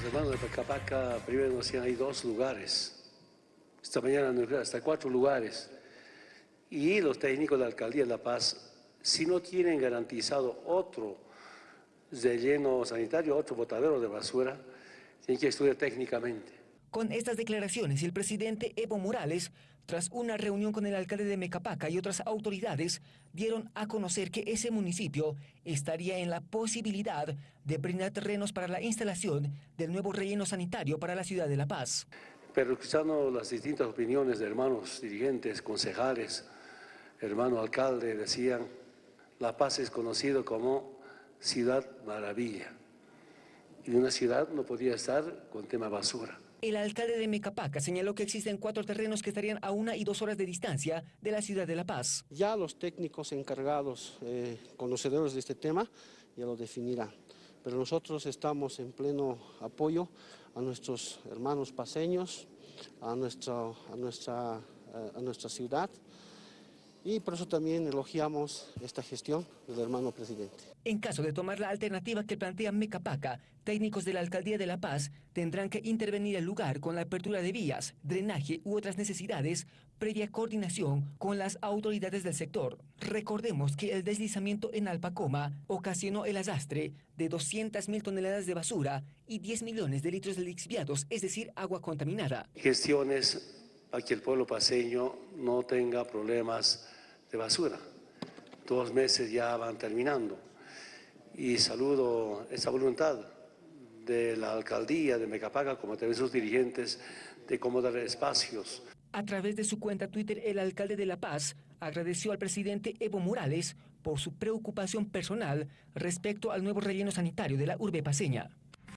Los hermanos de Pacapaca primero nos decían hay dos lugares. Esta mañana nos dijeron hasta cuatro lugares. Y los técnicos de la Alcaldía de La Paz, si no tienen garantizado otro relleno sanitario, otro botadero de basura, tienen que estudiar técnicamente. Con estas declaraciones, el presidente Evo Morales, tras una reunión con el alcalde de Mecapaca y otras autoridades, dieron a conocer que ese municipio estaría en la posibilidad de brindar terrenos para la instalación del nuevo relleno sanitario para la ciudad de La Paz. Pero escuchando las distintas opiniones de hermanos dirigentes, concejales, hermano alcalde, decían, La Paz es conocido como ciudad maravilla. Y una ciudad no podía estar con tema basura. El alcalde de Mecapaca señaló que existen cuatro terrenos que estarían a una y dos horas de distancia de la ciudad de La Paz. Ya los técnicos encargados, eh, conocedores de este tema, ya lo definirán. Pero nosotros estamos en pleno apoyo a nuestros hermanos paseños, a, a, nuestra, eh, a nuestra ciudad, y por eso también elogiamos esta gestión del hermano presidente. En caso de tomar la alternativa que plantea Mecapaca, técnicos de la Alcaldía de La Paz tendrán que intervenir el lugar con la apertura de vías, drenaje u otras necesidades previa coordinación con las autoridades del sector. Recordemos que el deslizamiento en Alpacoma ocasionó el arrastre de 200.000 toneladas de basura y 10 millones de litros de lixiviados, es decir, agua contaminada. Gestiones para que el pueblo paseño no tenga problemas de basura. Dos meses ya van terminando y saludo esa voluntad de la alcaldía de Mecapaga, como también sus dirigentes, de cómo dar espacios. A través de su cuenta Twitter, el alcalde de La Paz agradeció al presidente Evo Morales por su preocupación personal respecto al nuevo relleno sanitario de la urbe paseña.